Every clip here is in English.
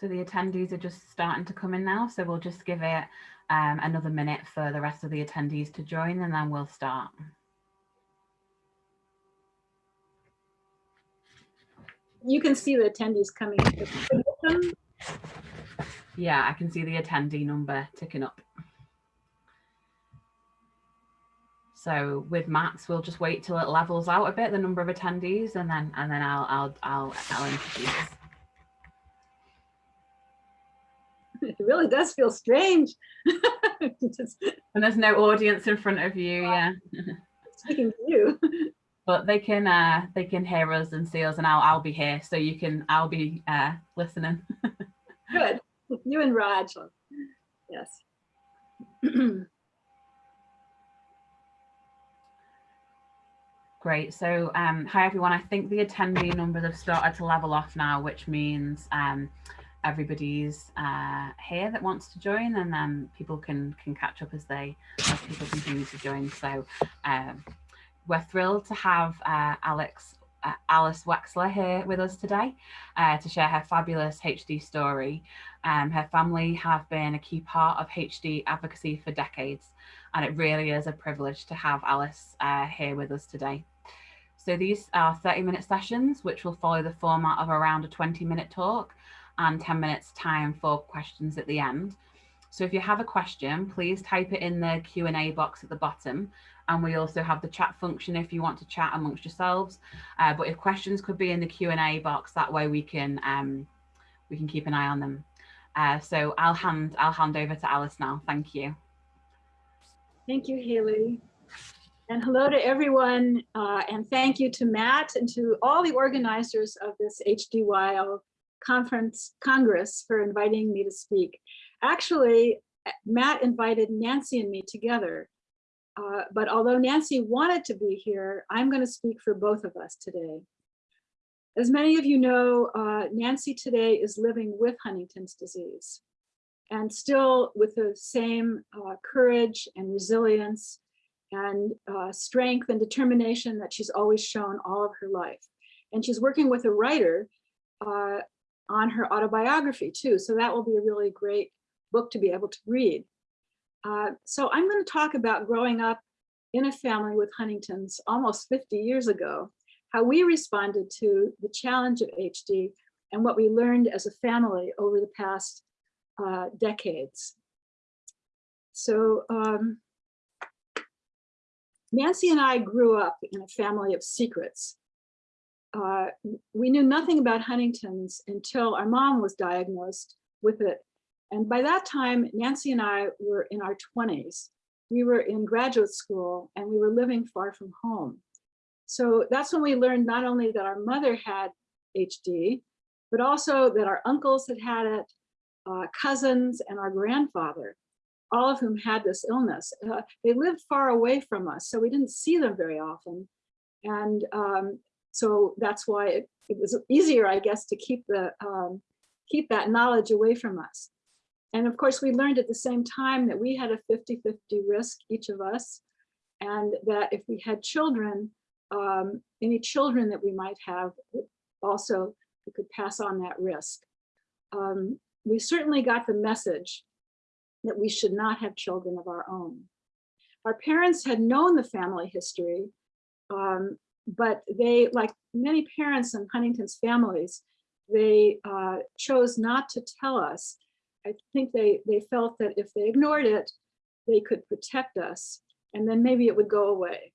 So the attendees are just starting to come in now. So we'll just give it um, another minute for the rest of the attendees to join and then we'll start. You can see the attendees coming. Yeah, I can see the attendee number ticking up. So with Matt's, we'll just wait till it levels out a bit, the number of attendees, and then and then I'll I'll I'll, I'll introduce. It really does feel strange. Just And there's no audience in front of you, yeah. speaking to you. But they can uh they can hear us and see us, and I'll I'll be here, so you can I'll be uh listening. Good. You and Raj. Yes. Great. So, um, hi everyone. I think the attendee numbers have started to level off now, which means um, everybody's uh, here that wants to join, and then people can can catch up as they as people continue to join. So, um, we're thrilled to have uh, Alex uh, Alice Wexler here with us today uh, to share her fabulous HD story. Um, her family have been a key part of HD advocacy for decades, and it really is a privilege to have Alice uh, here with us today. So these are 30 minute sessions, which will follow the format of around a 20 minute talk and 10 minutes time for questions at the end. So if you have a question, please type it in the Q&A box at the bottom. And we also have the chat function if you want to chat amongst yourselves. Uh, but if questions could be in the Q&A box, that way we can um, we can keep an eye on them. Uh, so I'll hand I'll hand over to Alice now. Thank you. Thank you, Haley. And hello to everyone. Uh, and thank you to Matt and to all the organizers of this HDYO conference Congress for inviting me to speak. Actually, Matt invited Nancy and me together. Uh, but although Nancy wanted to be here, I'm going to speak for both of us today. As many of you know, uh, Nancy today is living with Huntington's disease and still with the same uh, courage and resilience and uh, strength and determination that she's always shown all of her life. And she's working with a writer uh, on her autobiography too. So that will be a really great book to be able to read. Uh, so I'm going to talk about growing up in a family with Huntington's almost 50 years ago, how we responded to the challenge of HD and what we learned as a family over the past uh, decades. So um, Nancy and I grew up in a family of secrets. Uh, we knew nothing about Huntington's until our mom was diagnosed with it. And by that time, Nancy and I were in our 20s. We were in graduate school and we were living far from home. So that's when we learned not only that our mother had HD, but also that our uncles had had it, uh, cousins and our grandfather all of whom had this illness. Uh, they lived far away from us, so we didn't see them very often. And um, so that's why it, it, was easier, I guess, to keep the um, keep that knowledge away from us. And of course, we learned at the same time that we had a 50-50 risk, each of us, and that if we had children, um, any children that we might have, also we could pass on that risk. Um, we certainly got the message that we should not have children of our own. Our parents had known the family history, um, but they, like many parents in Huntington's families, they uh, chose not to tell us. I think they, they felt that if they ignored it, they could protect us and then maybe it would go away.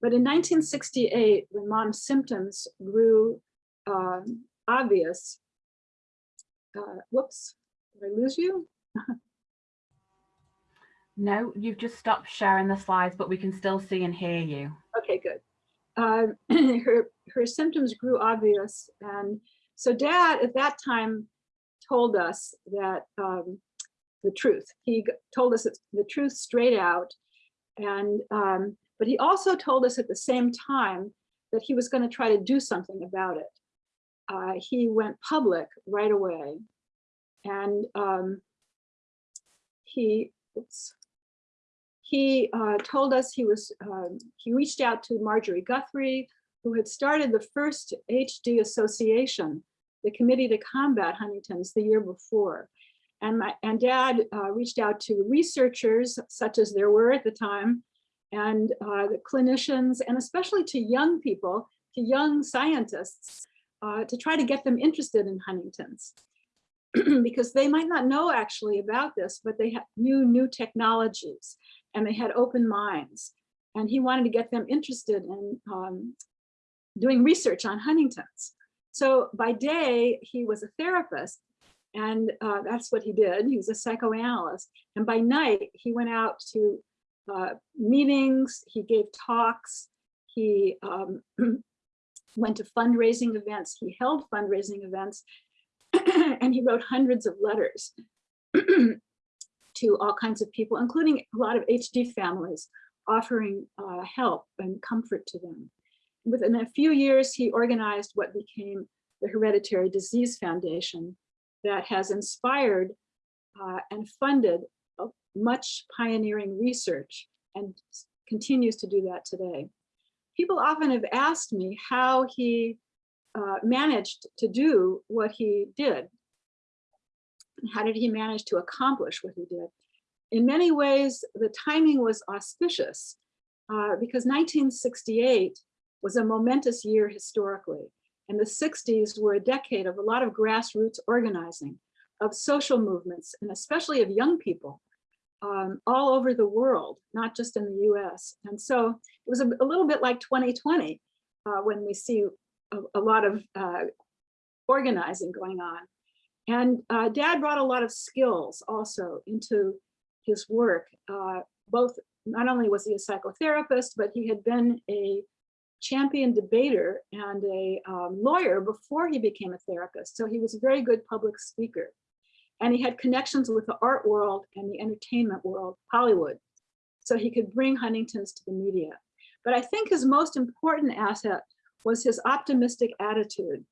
But in 1968, when mom's symptoms grew um, obvious, uh, whoops, did I lose you? No, you've just stopped sharing the slides, but we can still see and hear you. Okay, good. Uh, her, her symptoms grew obvious. And so dad at that time told us that um, the truth. He told us the truth straight out. And um, but he also told us at the same time that he was going to try to do something about it. Uh, he went public right away. And um, he, oops, he uh, told us he was, um, he reached out to Marjorie Guthrie, who had started the first HD association the Committee to Combat Huntington's the year before. And my and dad uh, reached out to researchers such as there were at the time and uh, the clinicians and especially to young people, to young scientists uh, to try to get them interested in Huntington's because they might not know actually about this, but they knew new technologies and they had open minds. And he wanted to get them interested in um, doing research on Huntington's. So by day, he was a therapist and uh, that's what he did. He was a psychoanalyst. And by night, he went out to uh, meetings, he gave talks, he um, went to fundraising events, he held fundraising events, and he wrote hundreds of letters to all kinds of people, including a lot of HD families, offering uh, help and comfort to them. Within a few years, he organized what became the Hereditary Disease Foundation that has inspired uh, and funded much pioneering research and continues to do that today. People often have asked me how he uh, managed to do what he did. How did he manage to accomplish what he did? In many ways, the timing was auspicious uh, because 1968 was a momentous year historically. And the 60s were a decade of a lot of grassroots organizing, of social movements, and especially of young people um, all over the world, not just in the US. And so it was a, a little bit like 2020 uh, when we see a, a lot of uh, organizing going on. And uh, dad brought a lot of skills also into his work. Uh, both, not only was he a psychotherapist, but he had been a champion debater and a um, lawyer before he became a therapist. So he was a very good public speaker. And he had connections with the art world and the entertainment world, Hollywood. So he could bring Huntington's to the media. But I think his most important asset was his optimistic attitude.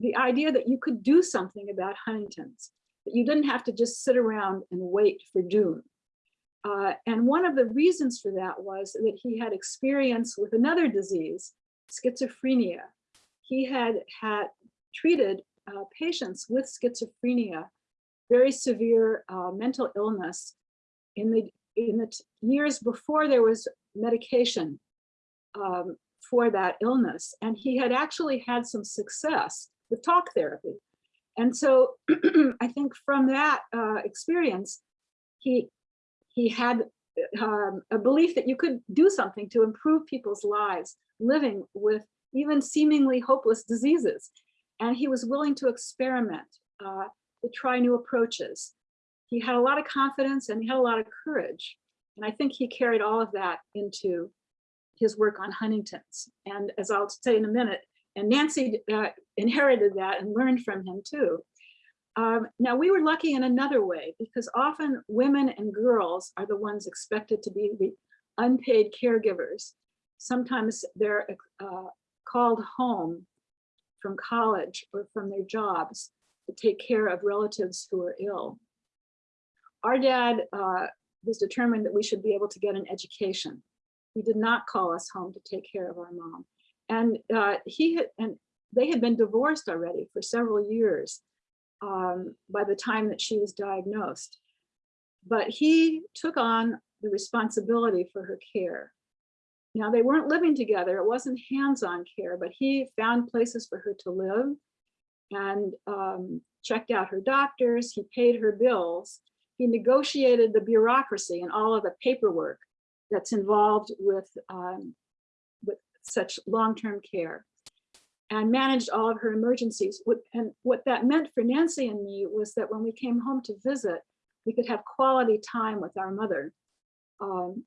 The idea that you could do something about Huntington's, that you didn't have to just sit around and wait for doom. Uh, and one of the reasons for that was that he had experience with another disease, schizophrenia. He had had treated uh, patients with schizophrenia, very severe uh, mental illness in the in the years before there was medication um, for that illness. And he had actually had some success with talk therapy. And so I think from that uh, experience, he he had um, a belief that you could do something to improve people's lives living with even seemingly hopeless diseases. And he was willing to experiment, uh, to try new approaches. He had a lot of confidence and he had a lot of courage. And I think he carried all of that into his work on Huntington's. And as I'll say in a minute, and Nancy uh, inherited that and learned from him too. Um, now we were lucky in another way because often women and girls are the ones expected to be the unpaid caregivers. Sometimes they're uh, called home from college or from their jobs to take care of relatives who are ill. Our dad uh, was determined that we should be able to get an education. He did not call us home to take care of our mom. And uh, he had, and they had been divorced already for several years um, by the time that she was diagnosed. But he took on the responsibility for her care. Now they weren't living together, it wasn't hands-on care, but he found places for her to live and um, checked out her doctors, he paid her bills, he negotiated the bureaucracy and all of the paperwork that's involved with, um, with such long-term care and managed all of her emergencies. And what that meant for Nancy and me was that when we came home to visit, we could have quality time with our mother, um,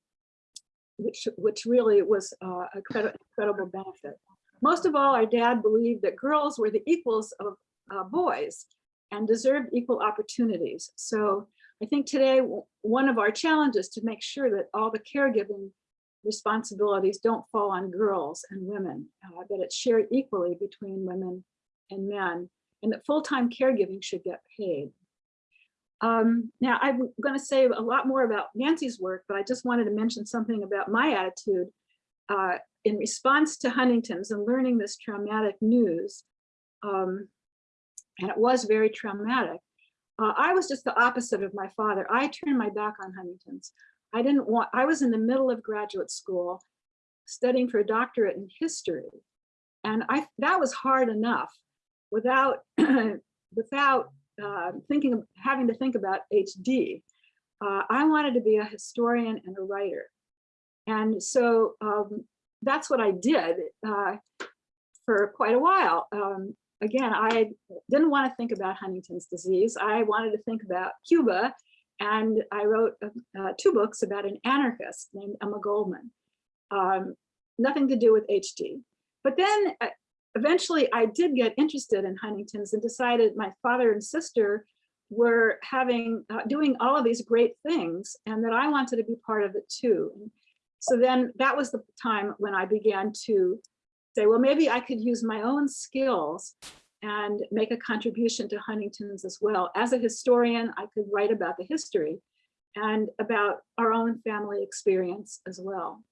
which, which really was uh, a incredible benefit. Most of all, our dad believed that girls were the equals of uh, boys and deserved equal opportunities. So I think today, one of our challenges to make sure that all the caregiving responsibilities don't fall on girls and women, uh, that it's shared equally between women and men, and that full-time caregiving should get paid. Um, now, I'm going to say a lot more about Nancy's work, but I just wanted to mention something about my attitude uh, in response to Huntington's and learning this traumatic news. Um, and it was very traumatic. Uh, I was just the opposite of my father. I turned my back on Huntington's. I didn't want, I was in the middle of graduate school studying for a doctorate in history. And I that was hard enough without, without uh, thinking of having to think about HD. Uh, I wanted to be a historian and a writer. And so um, that's what I did uh, for quite a while. Um, again, I didn't want to think about Huntington's disease. I wanted to think about Cuba. And I wrote uh, two books about an anarchist named Emma Goldman. Um, nothing to do with HD. But then uh, eventually I did get interested in Huntington's and decided my father and sister were having, uh, doing all of these great things and that I wanted to be part of it too. So then that was the time when I began to say, well, maybe I could use my own skills and make a contribution to Huntington's as well. As a historian, I could write about the history and about our own family experience as well.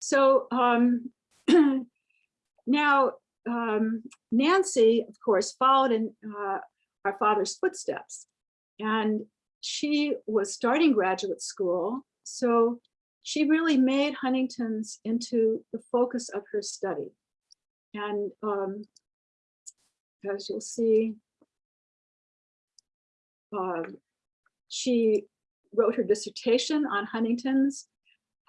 So um, now um, Nancy, of course, followed in uh, our father's footsteps and she was starting graduate school. So she really made Huntington's into the focus of her study. And um, as you'll see, uh, she wrote her dissertation on Huntington's,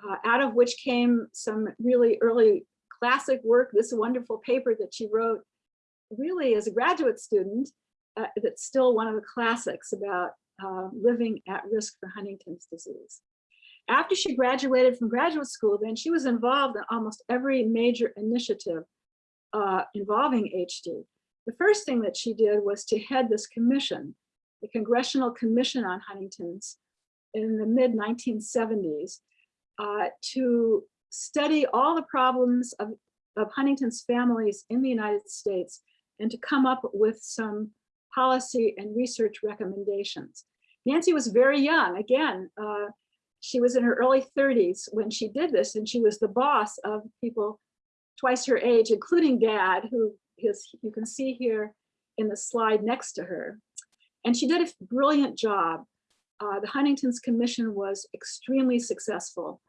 uh, out of which came some really early classic work, this wonderful paper that she wrote really as a graduate student, uh, that's still one of the classics about uh, living at risk for Huntington's disease. After she graduated from graduate school, then she was involved in almost every major initiative uh, involving HD. The first thing that she did was to head this commission, the Congressional Commission on Huntington's in the mid 1970s uh, to study all the problems of, of Huntington's families in the United States and to come up with some policy and research recommendations. Nancy was very young. Again, uh, she was in her early 30s when she did this, and she was the boss of people twice her age, including dad, who is, you can see here in the slide next to her. And she did a brilliant job. Uh, the Huntington's Commission was extremely successful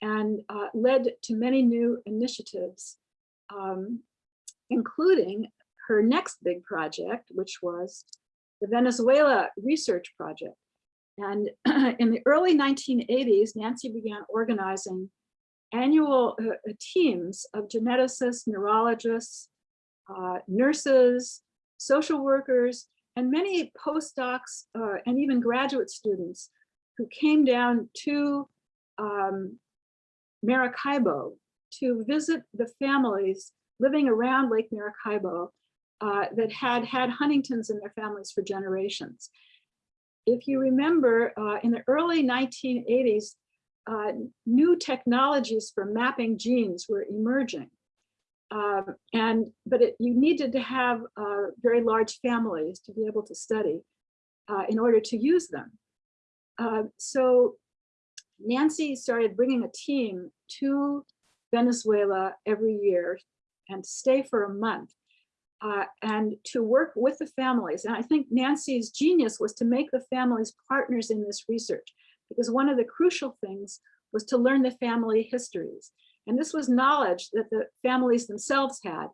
and uh, led to many new initiatives, um, including her next big project, which was the Venezuela Research Project. And in the early 1980s, Nancy began organizing annual uh, teams of geneticists, neurologists, uh, nurses, social workers, and many postdocs uh, and even graduate students who came down to um, Maracaibo to visit the families living around Lake Maracaibo uh, that had had Huntington's in their families for generations if you remember, uh, in the early 1980s, uh, new technologies for mapping genes were emerging. Um, and but it, you needed to have uh, very large families to be able to study uh, in order to use them. Uh, so Nancy started bringing a team to Venezuela every year and stay for a month uh, and to work with the families. And I think Nancy's genius was to make the families partners in this research, because one of the crucial things was to learn the family histories. And this was knowledge that the families themselves had.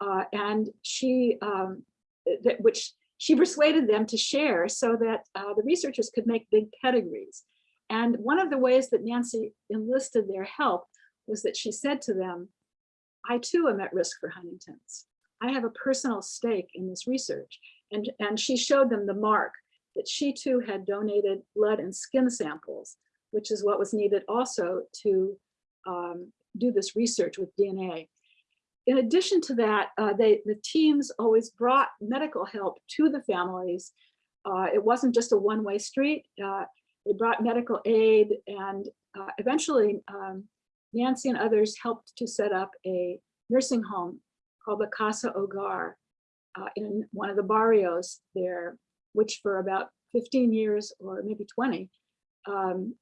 Uh, and she, um, that, which she persuaded them to share so that uh, the researchers could make big pedigrees. And one of the ways that Nancy enlisted their help was that she said to them, I too am at risk for Huntington's. I have a personal stake in this research. And, and she showed them the mark that she too had donated blood and skin samples, which is what was needed also to um, do this research with DNA. In addition to that, uh, they, the teams always brought medical help to the families. Uh, it wasn't just a one-way street. Uh, they brought medical aid and uh, eventually um, Nancy and others helped to set up a nursing home called the Casa Hogar uh, in one of the barrios there, which for about 15 years or maybe 20, um,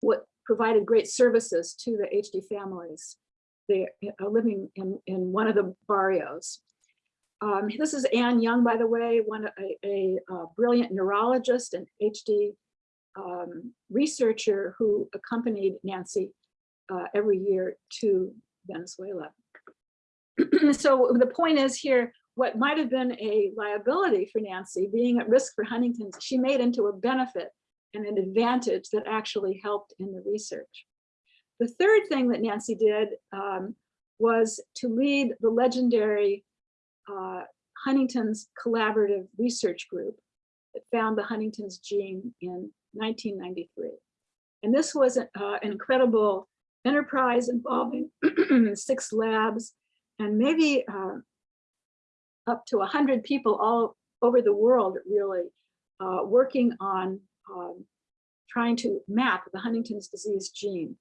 what provided great services to the HD families. They are living in, in one of the barrios. Um, this is Anne Young, by the way, one a, a, a brilliant neurologist and HD um, researcher who accompanied Nancy uh, every year to Venezuela. so the point is here, what might have been a liability for Nancy being at risk for Huntington's, she made into a benefit and an advantage that actually helped in the research. The third thing that Nancy did um, was to lead the legendary uh, Huntington's Collaborative Research Group that found the Huntington's gene in 1993. And this was a, uh, an incredible enterprise involving six labs and maybe uh, up to 100 people all over the world really uh, working on um, trying to map the Huntington's disease gene.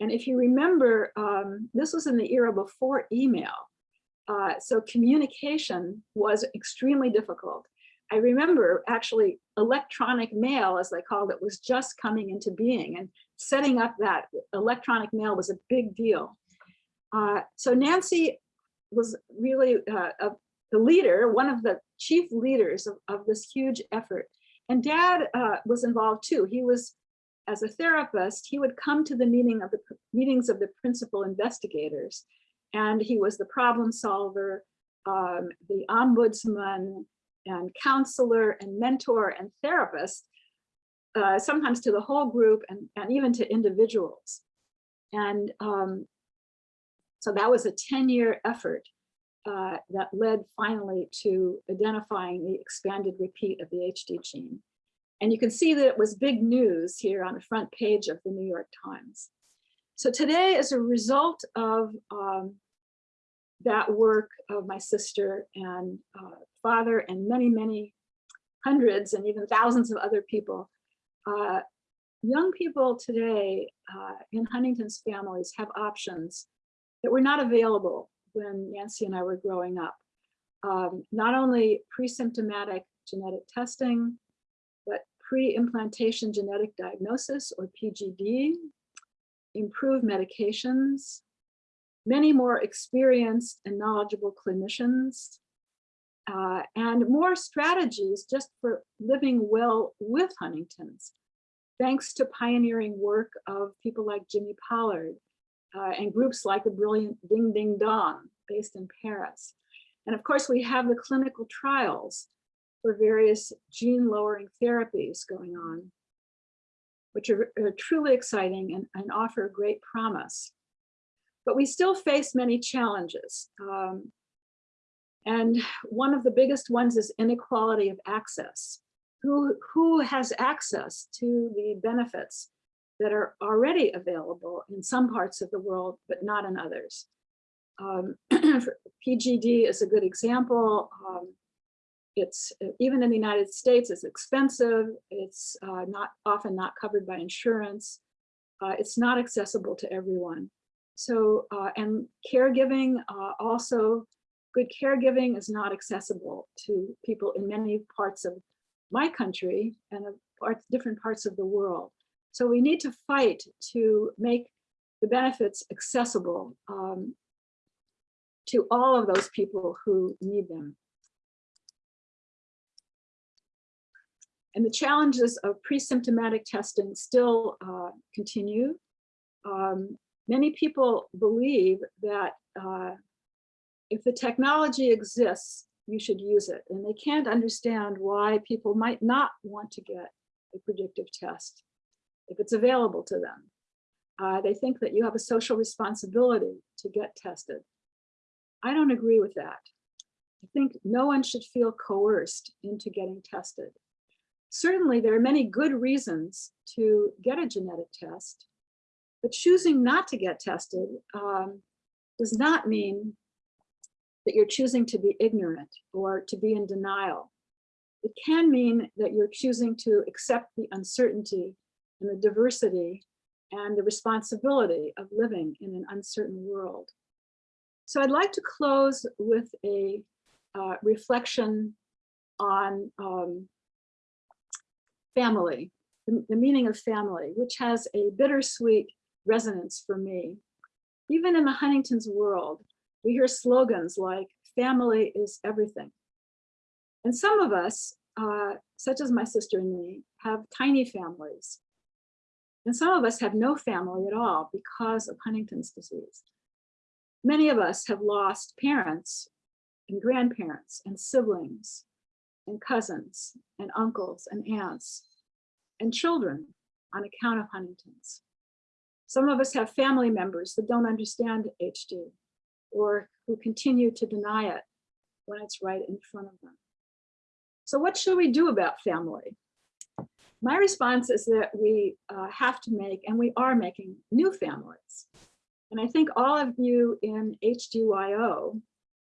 And if you remember, um, this was in the era before email. Uh, so communication was extremely difficult. I remember actually electronic mail, as they called it, was just coming into being and setting up that electronic mail was a big deal. Uh, so Nancy was really uh, a, the leader, one of the chief leaders of, of this huge effort. And dad uh, was involved too. He was, as a therapist, he would come to the meeting of the meetings of the principal investigators and he was the problem solver, um, the ombudsman, and counselor, and mentor, and therapist, uh, sometimes to the whole group and, and even to individuals. And um, so that was a 10-year effort uh, that led finally to identifying the expanded repeat of the HD gene. And you can see that it was big news here on the front page of the New York Times. So today, as a result of um, that work of my sister and uh, father and many, many hundreds and even thousands of other people. Uh, young people today uh, in Huntington's families have options that were not available when Nancy and I were growing up. Um, not only pre-symptomatic genetic testing, but pre-implantation genetic diagnosis or PGD, improved medications, many more experienced and knowledgeable clinicians, uh, and more strategies just for living well with Huntington's, thanks to pioneering work of people like Jimmy Pollard uh, and groups like the brilliant Dingdingdong based in Paris. And of course, we have the clinical trials for various gene lowering therapies going on, which are, are truly exciting and, and offer great promise. But we still face many challenges. Um, and one of the biggest ones is inequality of access. Who, who has access to the benefits that are already available in some parts of the world, but not in others? Um, PGD is a good example. Um, it's even in the United States, it's expensive. It's uh, not often not covered by insurance. Uh, it's not accessible to everyone. So, uh, and caregiving uh, also, good caregiving is not accessible to people in many parts of my country and parts, different parts of the world. So we need to fight to make the benefits accessible um, to all of those people who need them. And the challenges of pre-symptomatic testing still uh, continue. Um, many people believe that uh, if the technology exists, you should use it. And they can't understand why people might not want to get a predictive test if it's available to them. Uh, they think that you have a social responsibility to get tested. I don't agree with that. I think no one should feel coerced into getting tested. Certainly, there are many good reasons to get a genetic test, but choosing not to get tested um, does not mean that you're choosing to be ignorant or to be in denial. It can mean that you're choosing to accept the uncertainty and the diversity and the responsibility of living in an uncertain world. So I'd like to close with a uh, reflection on um, family, the, the meaning of family, which has a bittersweet resonance for me. Even in the Huntington's world, we hear slogans like family is everything. And some of us, uh, such as my sister and me, have tiny families. And some of us have no family at all because of Huntington's disease. Many of us have lost parents and grandparents and siblings and cousins and uncles and aunts and children on account of Huntington's. Some of us have family members that don't understand HD or who continue to deny it when it's right in front of them. So what should we do about family? My response is that we uh, have to make, and we are making new families. And I think all of you in HDYO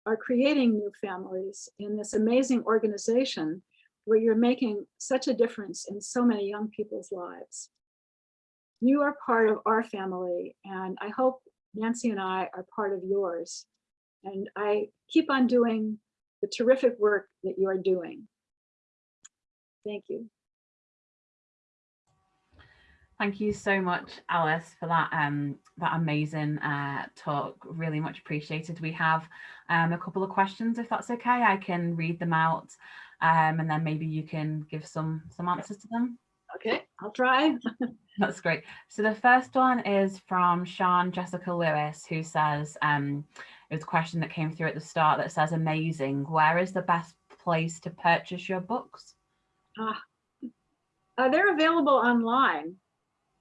are creating new families in this amazing organization where you're making such a difference in so many young people's lives. You are part of our family, and I hope Nancy and I are part of yours. And I keep on doing the terrific work that you are doing. Thank you. Thank you so much, Alice, for that um, that amazing uh, talk. Really much appreciated. We have um, a couple of questions, if that's okay. I can read them out, um, and then maybe you can give some some answers to them. Okay, I'll try. That's great. So the first one is from Sean Jessica Lewis, who says, um, it was a question that came through at the start that says, amazing. Where is the best place to purchase your books? Uh, uh, they're available online.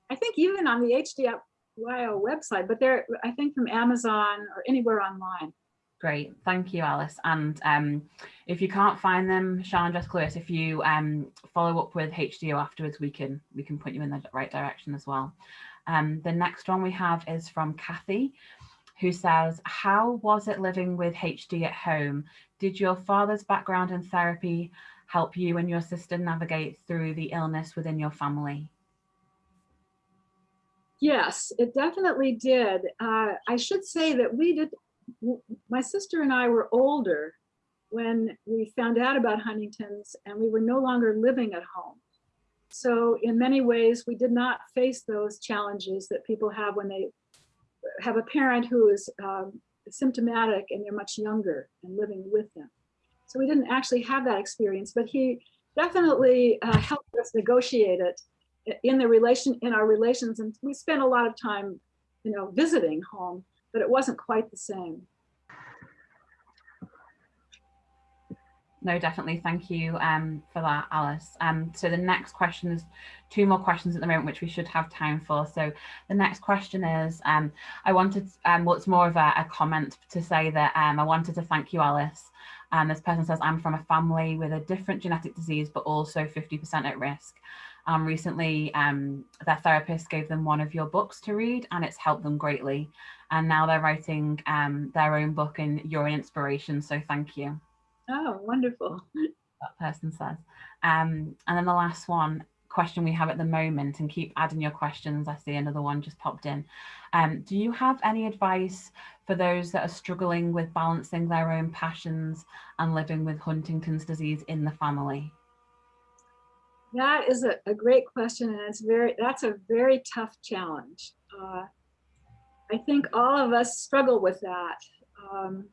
I think even on the HDYO website, but they're, I think from Amazon or anywhere online. Great, thank you, Alice. And um, if you can't find them, Sean, just Lewis, if you um, follow up with HDYO afterwards, we can we can put you in the right direction as well. Um, the next one we have is from Kathy, who says, how was it living with HD at home? Did your father's background in therapy help you and your sister navigate through the illness within your family? Yes, it definitely did. Uh, I should say that we did, my sister and I were older when we found out about Huntington's and we were no longer living at home. So in many ways, we did not face those challenges that people have when they have a parent who is um, symptomatic and they're much younger and living with them. So we didn't actually have that experience, but he definitely uh, helped us negotiate it in the relation in our relations. And we spent a lot of time, you know, visiting home, but it wasn't quite the same. No, definitely. Thank you um, for that, Alice. Um, so the next question is two more questions at the moment, which we should have time for. So the next question is, um, I wanted, um, well, more of a, a comment to say that um, I wanted to thank you, Alice. And this person says, I'm from a family with a different genetic disease, but also 50% at risk. Um, recently, um, their therapist gave them one of your books to read and it's helped them greatly. And now they're writing um, their own book and you're an inspiration. So thank you. Oh, wonderful. That person says. Um, and then the last one question we have at the moment and keep adding your questions. I see another one just popped in. Um, do you have any advice for those that are struggling with balancing their own passions and living with Huntington's disease in the family? That is a, a great question and it's very, that's a very tough challenge. Uh, I think all of us struggle with that, um,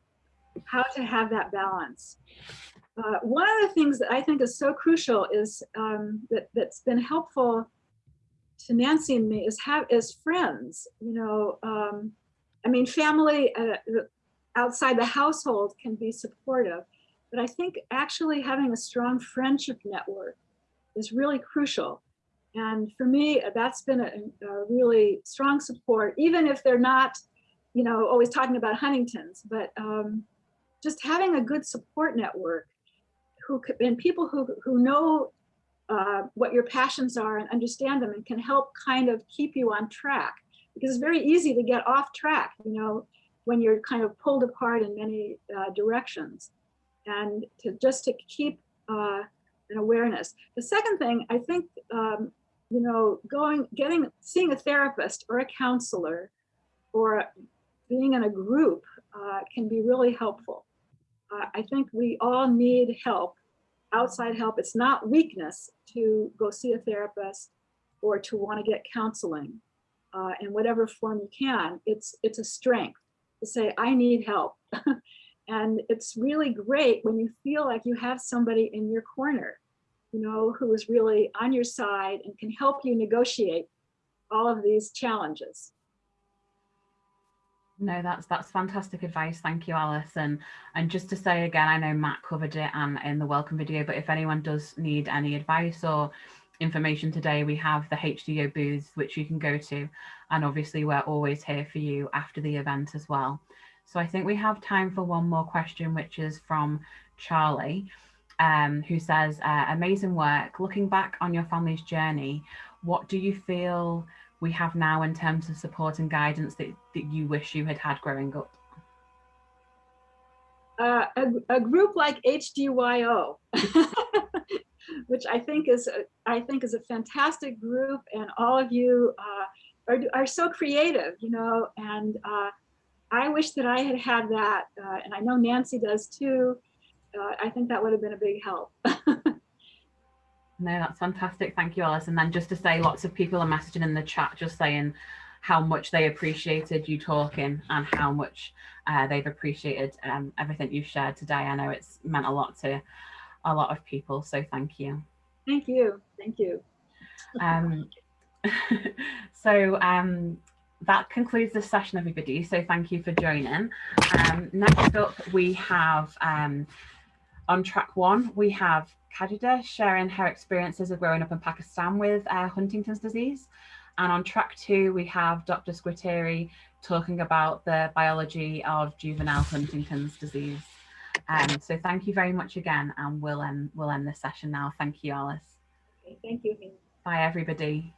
how to have that balance. Uh, one of the things that I think is so crucial is um, that, that's been helpful to Nancy and me is have is friends, you know, um, I mean, family uh, outside the household can be supportive, but I think actually having a strong friendship network is really crucial. And for me, that's been a, a really strong support, even if they're not, you know, always talking about Huntington's, but um, just having a good support network who and people who, who know uh, what your passions are and understand them and can help kind of keep you on track because it's very easy to get off track, you know, when you're kind of pulled apart in many uh, directions and to just to keep uh, an awareness. The second thing, I think, um, you know, going, getting, seeing a therapist or a counselor or being in a group uh, can be really helpful. Uh, I think we all need help, outside help. It's not weakness to go see a therapist or to want to get counseling uh, in whatever form you can. It's, it's a strength to say, I need help. And it's really great when you feel like you have somebody in your corner, you know, who is really on your side and can help you negotiate all of these challenges. No, that's that's fantastic advice. Thank you, Alice. And and just to say again, I know Matt covered it and in the welcome video, but if anyone does need any advice or information today, we have the HDO booths which you can go to. And obviously we're always here for you after the event as well. So I think we have time for one more question, which is from Charlie, um, who says, uh, amazing work. Looking back on your family's journey, what do you feel we have now in terms of support and guidance that, that you wish you had had growing up? Uh, a, a, group like HDYO, which I think is a, I think is a fantastic group, and all of you uh, are are so creative, you know. And uh, I wish that I had had that, uh, and I know Nancy does too. Uh, I think that would have been a big help. No, that's fantastic. Thank you, Alice. And then just to say, lots of people are messaging in the chat just saying how much they appreciated you talking and how much uh, they've appreciated um, everything you've shared today. I know it's meant a lot to a lot of people, so thank you. Thank you. Thank you. Um, so um, that concludes this session, everybody. So thank you for joining. Um, next up, we have um, on track one, we have Kajida sharing her experiences of growing up in Pakistan with uh, Huntington's disease. And on track two, we have Dr. Squitieri talking about the biology of juvenile Huntington's disease. Um, so thank you very much again, and we'll end, we'll end this session now. Thank you, Alice. Okay, thank you. Bye, everybody.